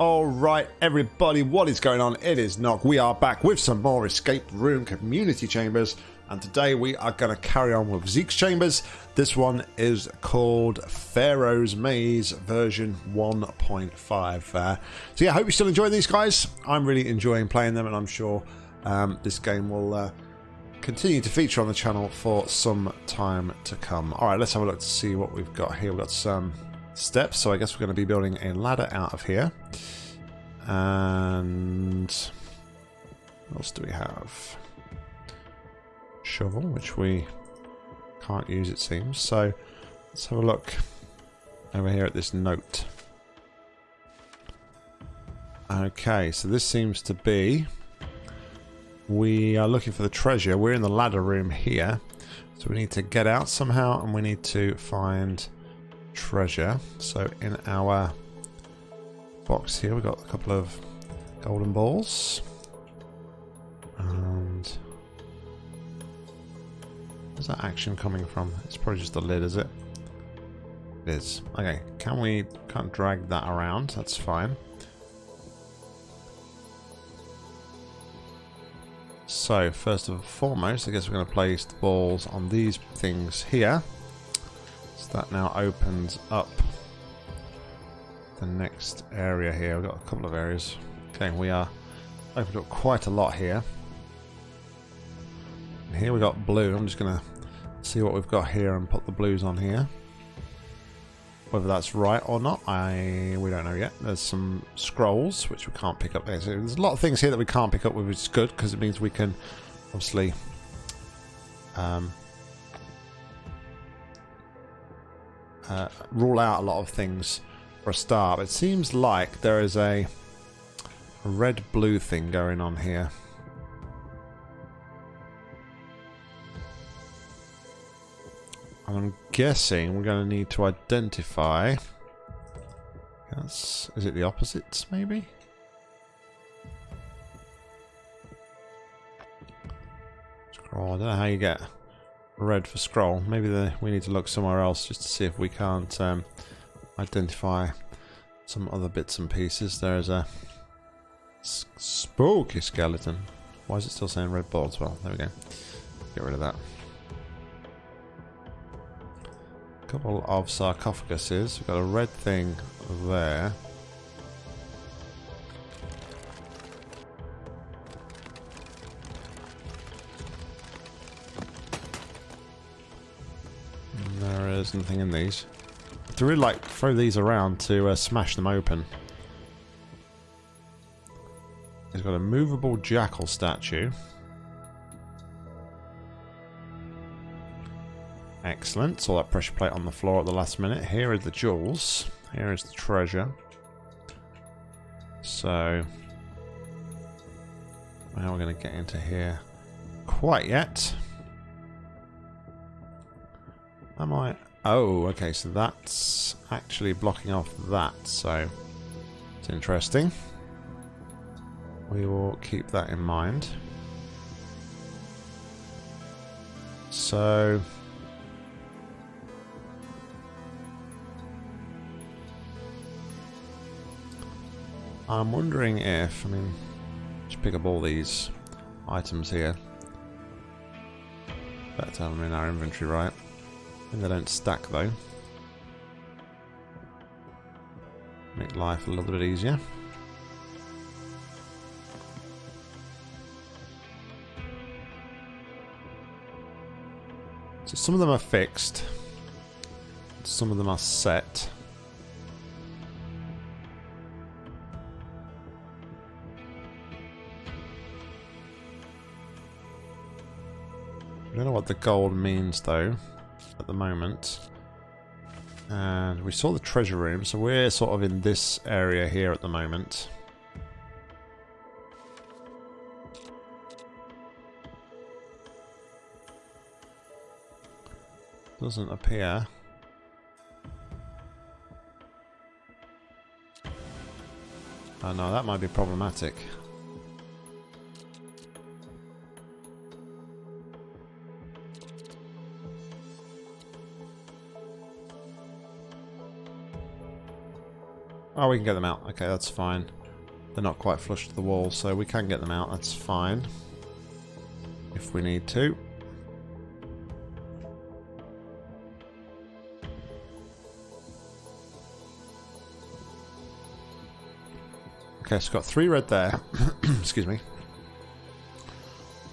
All right, everybody, what is going on? It is Nog. We are back with some more Escape Room Community Chambers, and today we are going to carry on with Zeke's Chambers. This one is called Pharaoh's Maze version 1.5. Uh, so yeah, I hope you're still enjoying these guys. I'm really enjoying playing them, and I'm sure um, this game will uh, continue to feature on the channel for some time to come. All right, let's have a look to see what we've got here. We've got some steps, so I guess we're going to be building a ladder out of here. And what else do we have? Shovel, which we can't use it seems. So let's have a look over here at this note. Okay, so this seems to be we are looking for the treasure. We're in the ladder room here. So we need to get out somehow and we need to find treasure. So in our box here we've got a couple of golden balls. And where's that action coming from? It's probably just the lid, is it? It is. Okay, can we can't drag that around, that's fine. So, first and foremost, I guess we're going to place the balls on these things here. That now opens up the next area here. We've got a couple of areas. Okay, we are opened up quite a lot here. And here we got blue. I'm just going to see what we've got here and put the blues on here. Whether that's right or not, I we don't know yet. There's some scrolls which we can't pick up there. So there's a lot of things here that we can't pick up, which is good because it means we can obviously um, uh, rule out a lot of things for a start. It seems like there is a red-blue thing going on here. I'm guessing we're going to need to identify... Yes, is it the opposites, maybe? Scroll, I don't know how you get red for scroll. Maybe the, we need to look somewhere else just to see if we can't um, identify some other bits and pieces. There's a spooky skeleton. Why is it still saying red balls? Well, there we go. Get rid of that. A couple of sarcophaguses. We've got a red thing there. There is nothing in these. To really like throw these around to uh, smash them open. He's got a movable jackal statue. Excellent. Saw that pressure plate on the floor at the last minute. Here are the jewels. Here is the treasure. So, how are we going to get into here quite yet. Am I? Oh, okay, so that's actually blocking off that, so it's interesting. We will keep that in mind. So, I'm wondering if, I mean, just pick up all these items here. Better have them in our inventory, right? Think they don't stack though. Make life a little bit easier. So some of them are fixed. Some of them are set. I don't know what the gold means though at the moment. And we saw the treasure room, so we're sort of in this area here at the moment. Doesn't appear. Oh no, that might be problematic. Oh, we can get them out. Okay, that's fine. They're not quite flush to the wall, so we can get them out. That's fine. If we need to. Okay, so got three red there. Excuse me.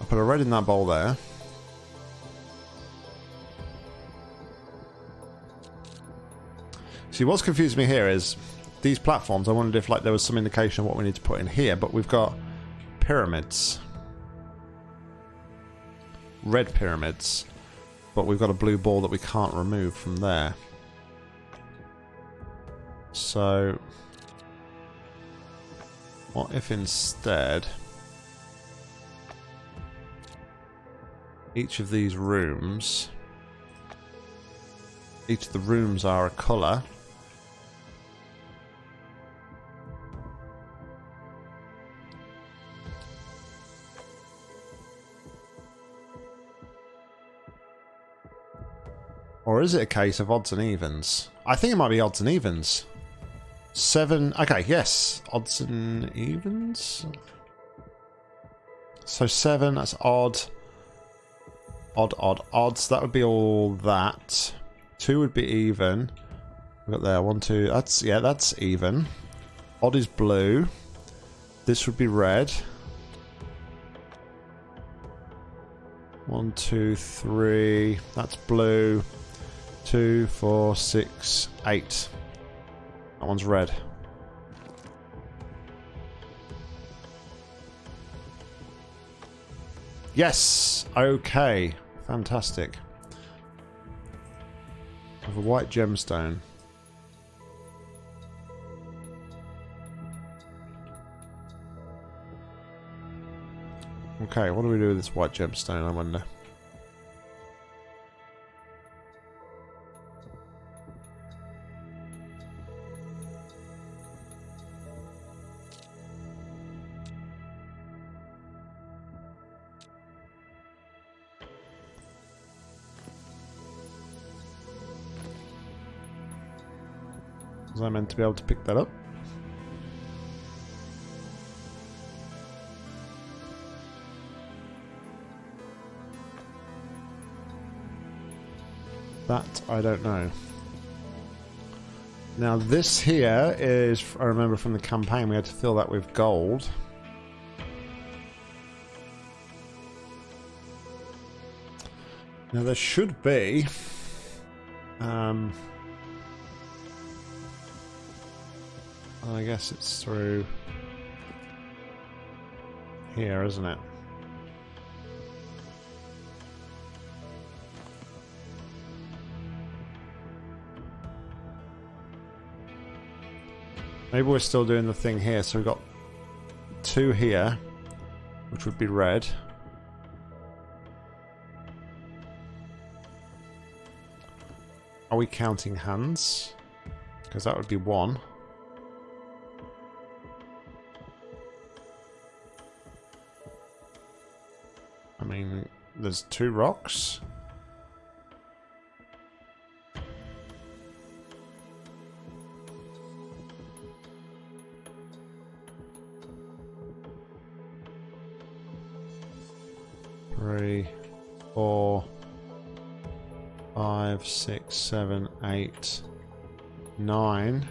I'll put a red in that bowl there. See, what's confused me here is these platforms. I wondered if like there was some indication of what we need to put in here, but we've got pyramids. Red pyramids. But we've got a blue ball that we can't remove from there. So... What if instead... Each of these rooms... Each of the rooms are a colour. Or is it a case of odds and evens? I think it might be odds and evens. Seven. Okay, yes. Odds and evens. So seven, that's odd. Odd, odd, odds. That would be all that. Two would be even. We've got there. One, two. That's, yeah, that's even. Odd is blue. This would be red. One, two, three. That's blue two, four, six, eight. That one's red. Yes! Okay. Fantastic. I have a white gemstone. Okay, what do we do with this white gemstone, I wonder? To be able to pick that up? That I don't know. Now this here is, I remember from the campaign, we had to fill that with gold. Now there should be um, I guess it's through here, isn't it? Maybe we're still doing the thing here, so we've got two here, which would be red. Are we counting hands? Because that would be one. There's two rocks. Three, four, five, six, seven, eight, nine.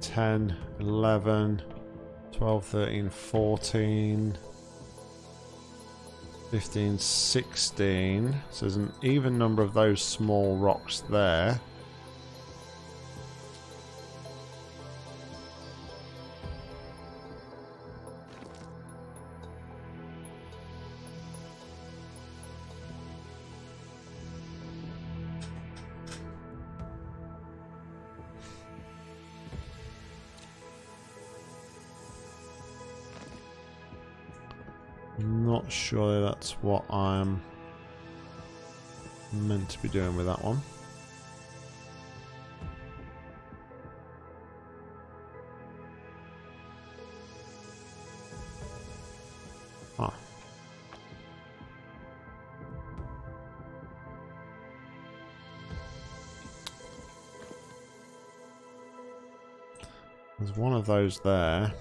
Ten, eleven. 12, 13, 14, 15, 16. So there's an even number of those small rocks there. what I'm meant to be doing with that one. Ah. There's one of those there.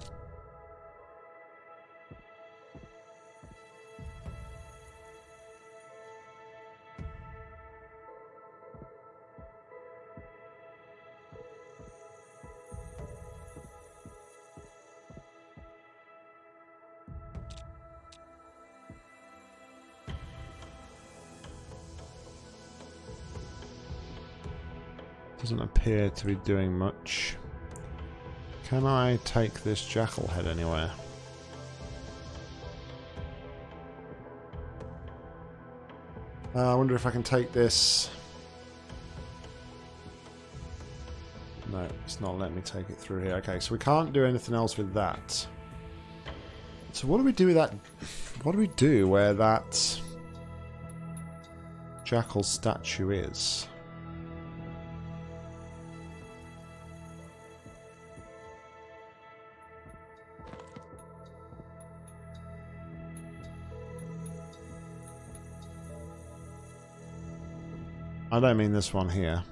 Doesn't appear to be doing much. Can I take this jackal head anywhere? Uh, I wonder if I can take this... No, it's not letting me take it through here. Okay, so we can't do anything else with that. So what do we do with that? What do we do where that jackal statue is? I don't mean this one here.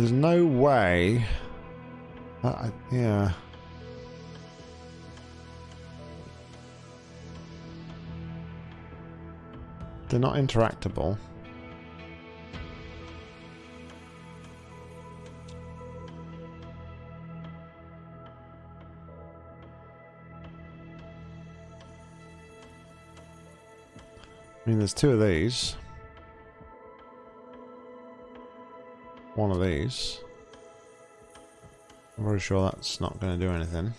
There's no way. Uh, yeah. They're not interactable. I mean, there's two of these. One of these. I'm pretty sure that's not going to do anything.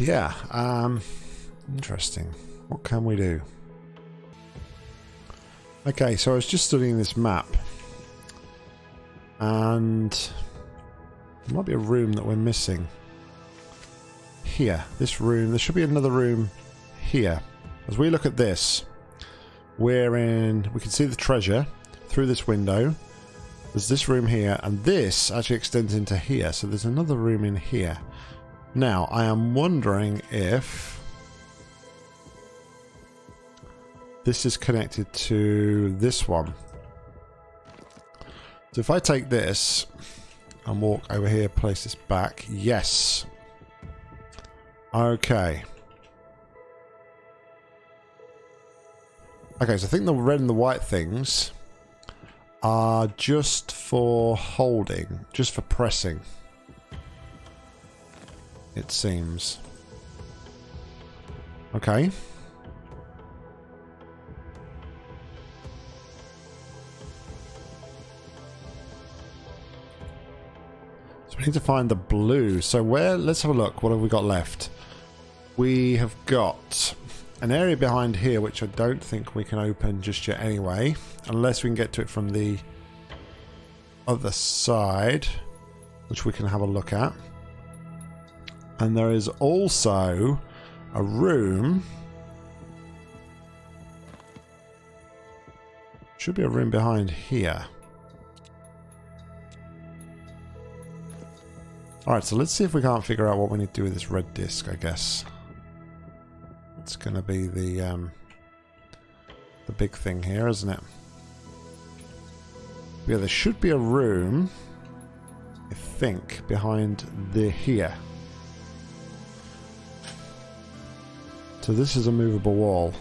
Yeah, um, interesting. What can we do? Okay, so I was just studying this map. And there might be a room that we're missing. Here, this room. There should be another room here. As we look at this, we're in... We can see the treasure through this window. There's this room here, and this actually extends into here. So there's another room in here. Now, I am wondering if this is connected to this one. So if I take this and walk over here, place this back, yes. Okay. Okay, so I think the red and the white things are just for holding, just for pressing it seems. Okay. So we need to find the blue. So where, let's have a look. What have we got left? We have got an area behind here which I don't think we can open just yet anyway. Unless we can get to it from the other side. Which we can have a look at. And there is also a room. Should be a room behind here. Alright, so let's see if we can't figure out what we need to do with this red disc, I guess. It's going to be the, um, the big thing here, isn't it? Yeah, there should be a room, I think, behind the here. So this is a movable wall.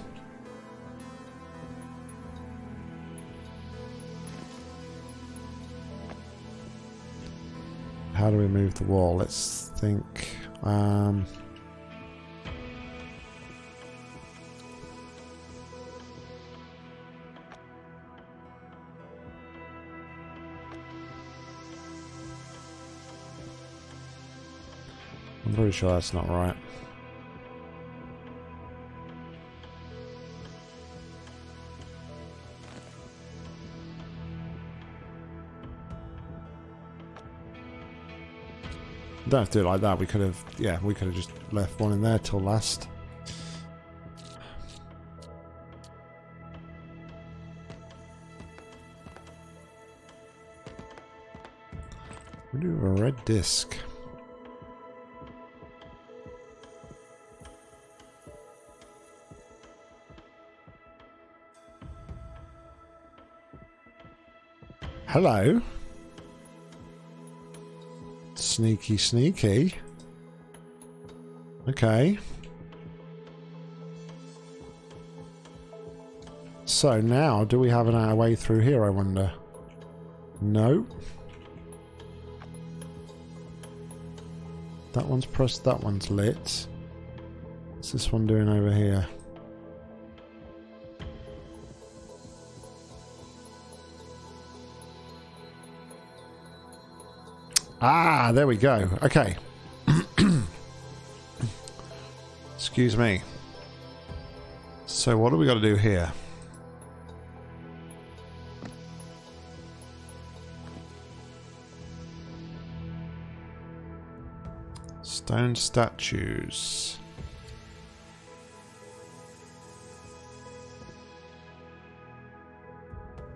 How do we move the wall? Let's think. Um, I'm pretty sure that's not right. Don't have to do it like that. We could have, yeah, we could have just left one in there till last. We do have a red disc. Hello. Sneaky, sneaky. Okay. So now, do we have an our way through here, I wonder? No. That one's pressed, that one's lit. What's this one doing over here? Ah, there we go. Okay. Excuse me. So what do we got to do here? Stone statues.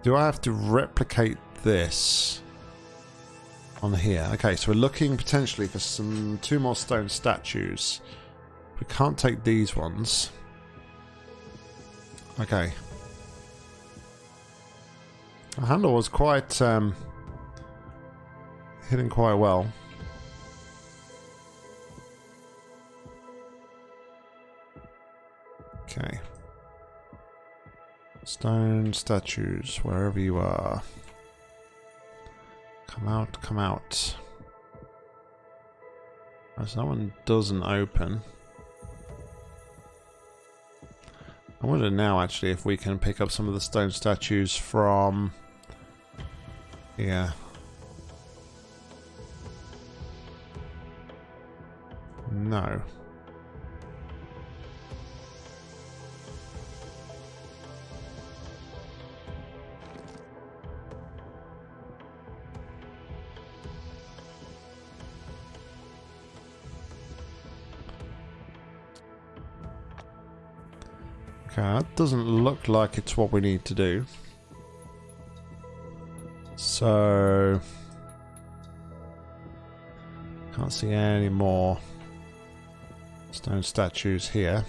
Do I have to replicate this? On here. Okay, so we're looking potentially for some two more stone statues. We can't take these ones. Okay. The handle was quite um, hidden quite well. Okay. Stone statues, wherever you are. Come out, come out. As that one doesn't open. I wonder now actually if we can pick up some of the stone statues from... Yeah. No. That doesn't look like it's what we need to do. So... Can't see any more stone statues here.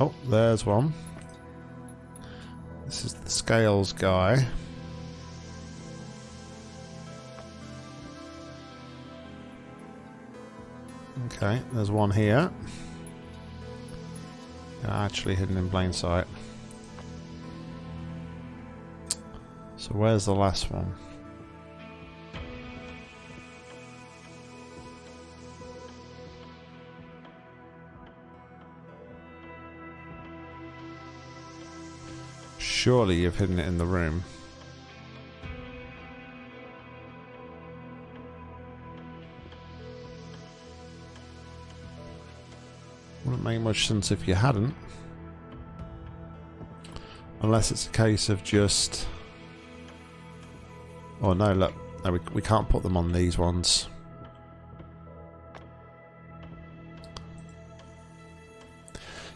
Oh, there's one. This is the scales guy. Okay, there's one here. Actually hidden in plain sight. So where's the last one? Surely you've hidden it in the room. Wouldn't make much sense if you hadn't. Unless it's a case of just... Oh no, look. No, we, we can't put them on these ones.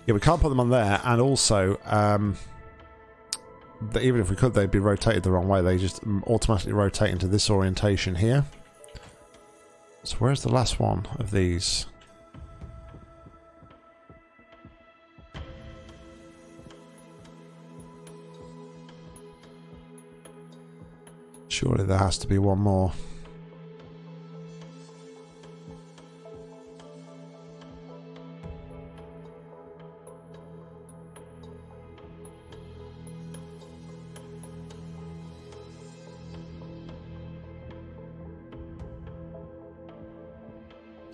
Yeah, we can't put them on there, and also... Um, even if we could, they'd be rotated the wrong way. They just automatically rotate into this orientation here. So where's the last one of these? Surely there has to be one more.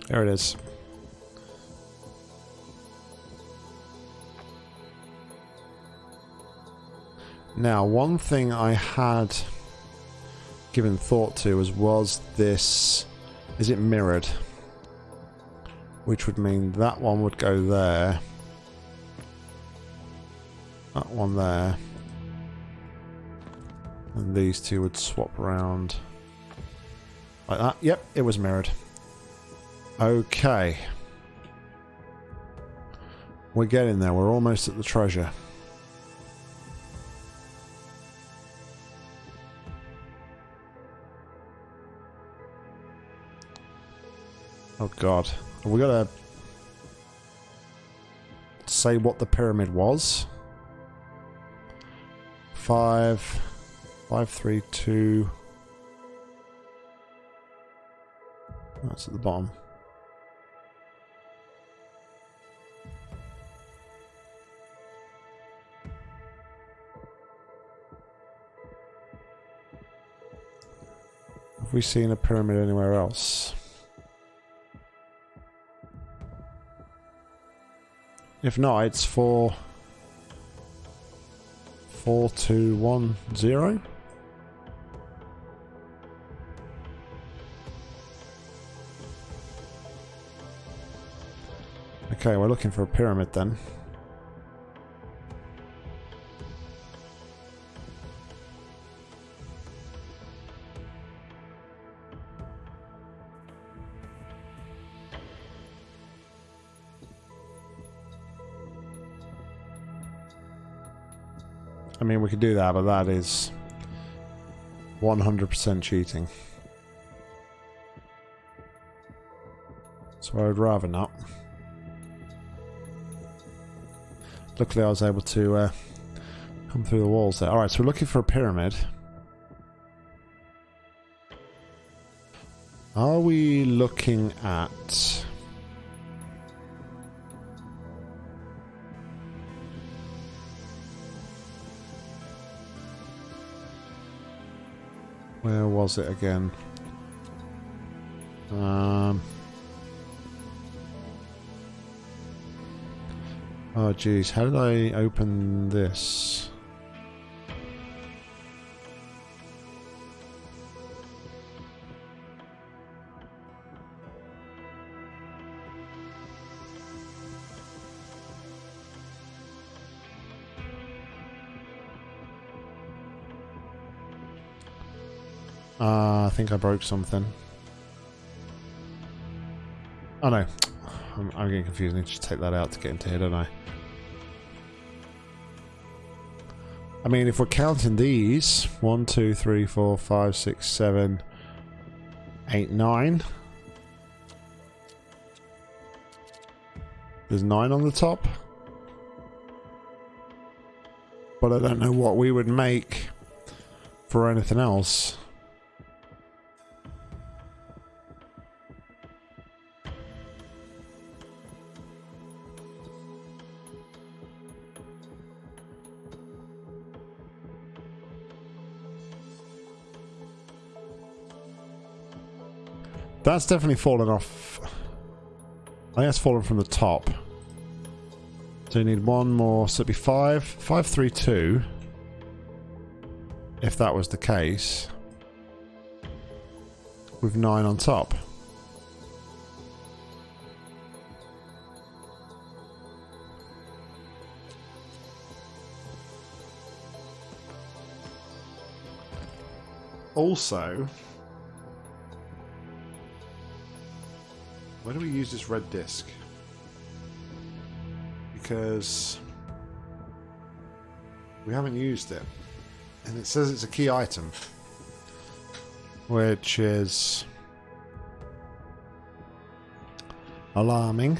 There it is. Now, one thing I had given thought to was, was this... Is it mirrored? Which would mean that one would go there. That one there. And these two would swap around. Like that. Yep, it was mirrored. Okay. We're getting there. We're almost at the treasure. Oh god. Have we got to say what the pyramid was? Five, five, three, two. That's at the bottom. Have we seen a pyramid anywhere else? If not, it's four, four, two, one, zero. Okay, we're looking for a pyramid then. Could do that, but that is 100% cheating. So I would rather not. Luckily I was able to uh, come through the walls there. Alright, so we're looking for a pyramid. Are we looking at... Where was it again? Um... Oh geez, how did I open this? Uh, I think I broke something. Oh no, I'm, I'm getting confused. I need to take that out to get into here, don't I? I mean, if we're counting these, one, two, three, four, five, six, seven, eight, nine. There's nine on the top. But I don't know what we would make for anything else. That's definitely fallen off. I think that's fallen from the top. So you need one more. So it'd be five. Five, three, two. If that was the case. With nine on top. Also, Why do we use this red disc? Because we haven't used it. And it says it's a key item. Which is alarming.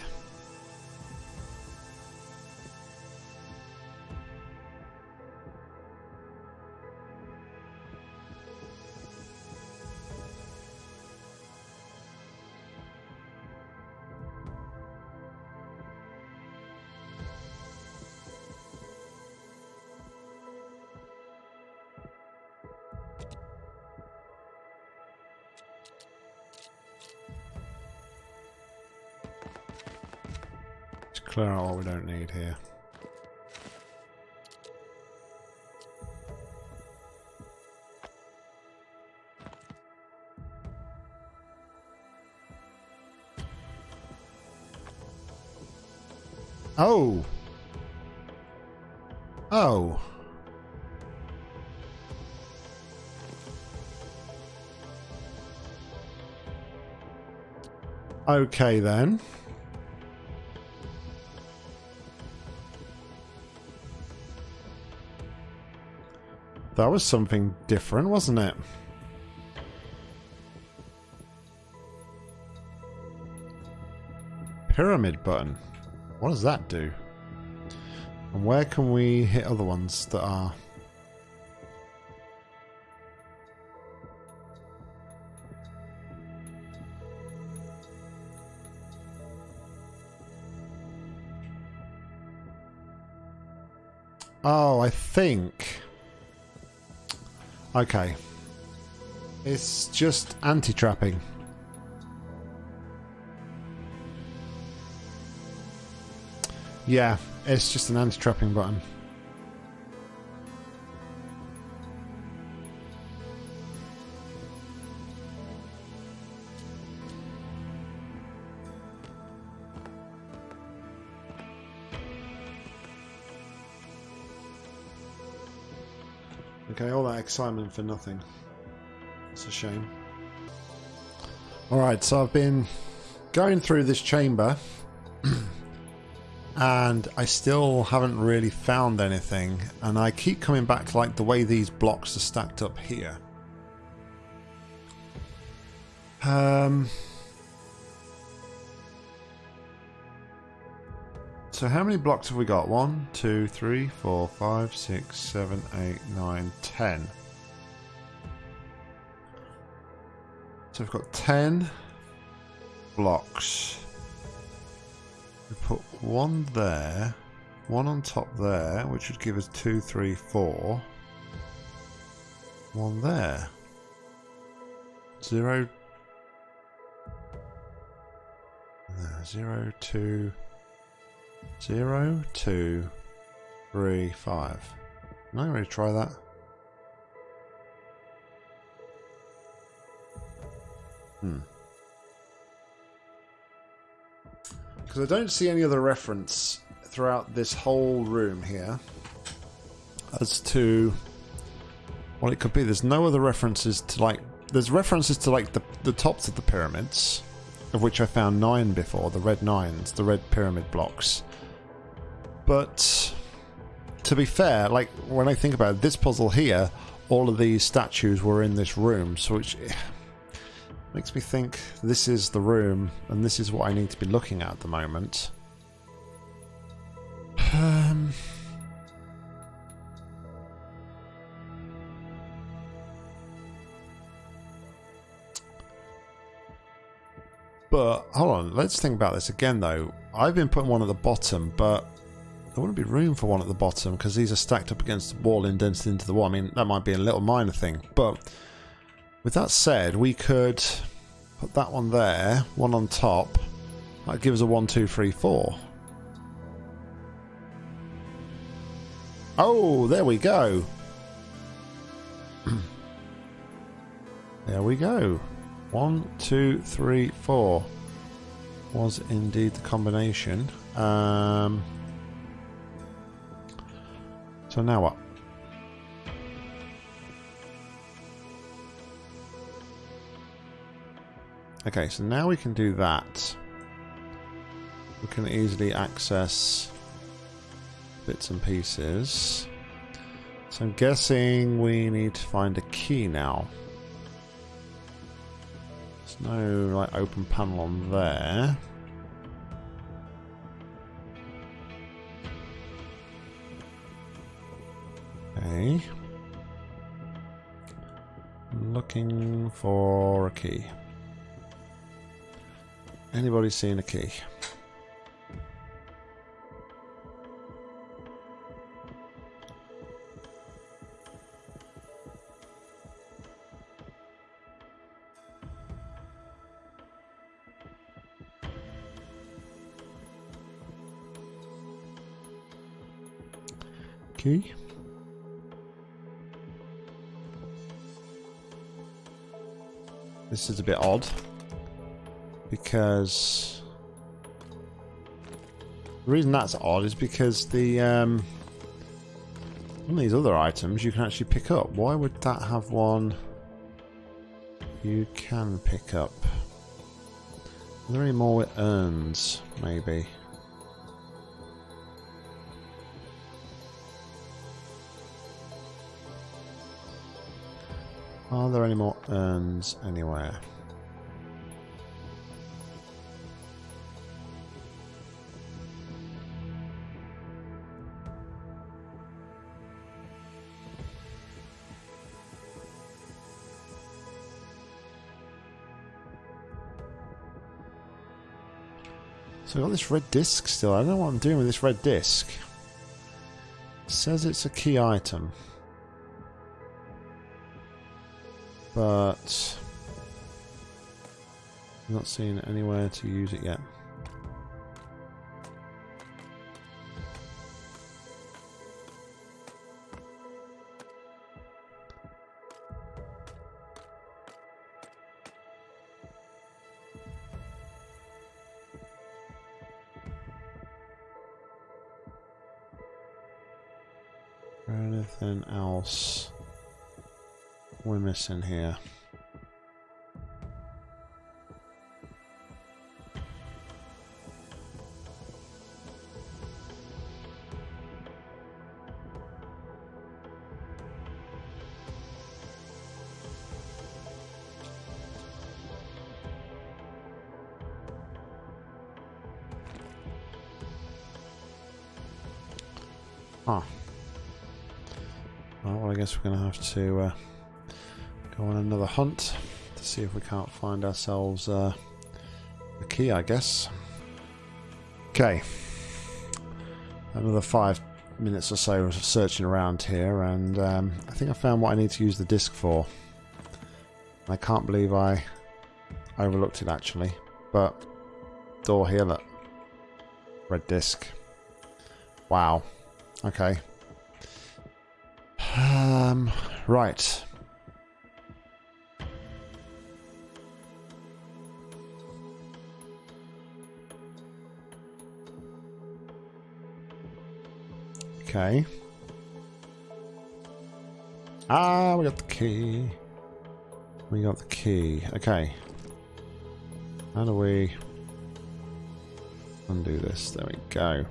Clear out what we don't need here. Oh. Oh. Okay then. That was something different, wasn't it? Pyramid button. What does that do? And where can we hit other ones that are... Oh, I think... Okay. It's just anti-trapping. Yeah, it's just an anti-trapping button. Okay, all that excitement for nothing. It's a shame. Alright, so I've been going through this chamber and I still haven't really found anything and I keep coming back to like the way these blocks are stacked up here um so how many blocks have we got one two three four five six seven eight nine ten so we've got 10 blocks we put one there, one on top there, which would give us two, three, four. One there. Zero. There, zero, two, zero, two, three, five. Am I going to try that? Hmm. Because I don't see any other reference throughout this whole room here as to what it could be. There's no other references to like. There's references to like the the tops of the pyramids, of which I found nine before. The red nines, the red pyramid blocks. But to be fair, like when I think about it, this puzzle here, all of these statues were in this room, so which Makes me think this is the room, and this is what I need to be looking at at the moment. Um... But, hold on, let's think about this again though. I've been putting one at the bottom, but there wouldn't be room for one at the bottom because these are stacked up against the wall, indented into the wall. I mean, that might be a little minor thing, but with that said, we could put that one there, one on top. That gives us a one, two, three, four. Oh, there we go. there we go. One, two, three, four. Was indeed the combination. Um, so now what? Okay, so now we can do that. We can easily access bits and pieces. So I'm guessing we need to find a key now. No like open panel on there. Okay. Looking for a key. Anybody seen a key? This is a bit odd because the reason that's odd is because the um, of these other items you can actually pick up. Why would that have one you can pick up? Are there any more it earns, maybe? Are there any more urns anywhere? So I've got this red disc still. I don't know what I'm doing with this red disc. It says it's a key item. But... I'm not seeing anywhere to use it yet. Anything else we're missing here? Huh. Well, I guess we're going to have to uh, hunt to see if we can't find ourselves uh, the key, I guess. Okay. Another five minutes or so of searching around here, and um, I think I found what I need to use the disc for. I can't believe I overlooked it, actually. But, door here, look. Red disc. Wow. Okay. Um, right. Okay. Ah, we got the key. We got the key. Okay. How do we undo this? There we go.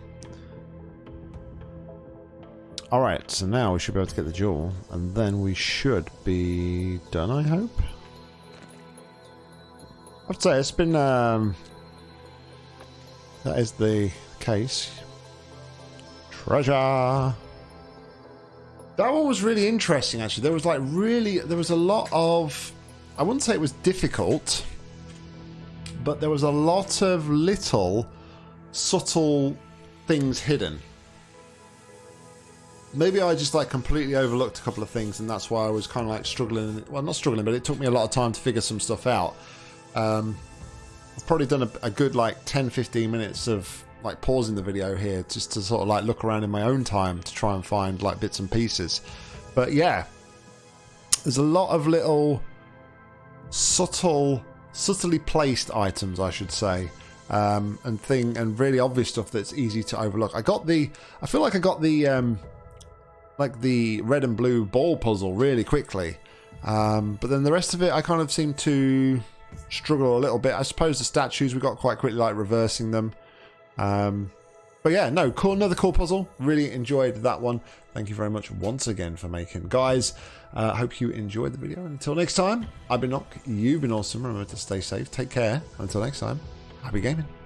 Alright, so now we should be able to get the jewel, and then we should be done, I hope? I'd say it's been, um, that is the case. Treasure! That one was really interesting, actually. There was, like, really, there was a lot of, I wouldn't say it was difficult, but there was a lot of little, subtle things hidden maybe I just like completely overlooked a couple of things, and that's why I was kind of like struggling. Well, not struggling, but it took me a lot of time to figure some stuff out. Um, I've probably done a, a, good like 10, 15 minutes of like pausing the video here just to sort of like look around in my own time to try and find like bits and pieces. But yeah, there's a lot of little subtle, subtly placed items, I should say. Um, and thing and really obvious stuff that's easy to overlook. I got the, I feel like I got the um, like the red and blue ball puzzle really quickly. Um, but then the rest of it, I kind of seem to struggle a little bit. I suppose the statues we got quite quickly, like reversing them. Um, but yeah, no, cool. Another cool puzzle. Really enjoyed that one. Thank you very much once again for making. Guys, I uh, hope you enjoyed the video. Until next time, I've been Nock. You've been awesome. Remember to stay safe. Take care. Until next time, happy gaming.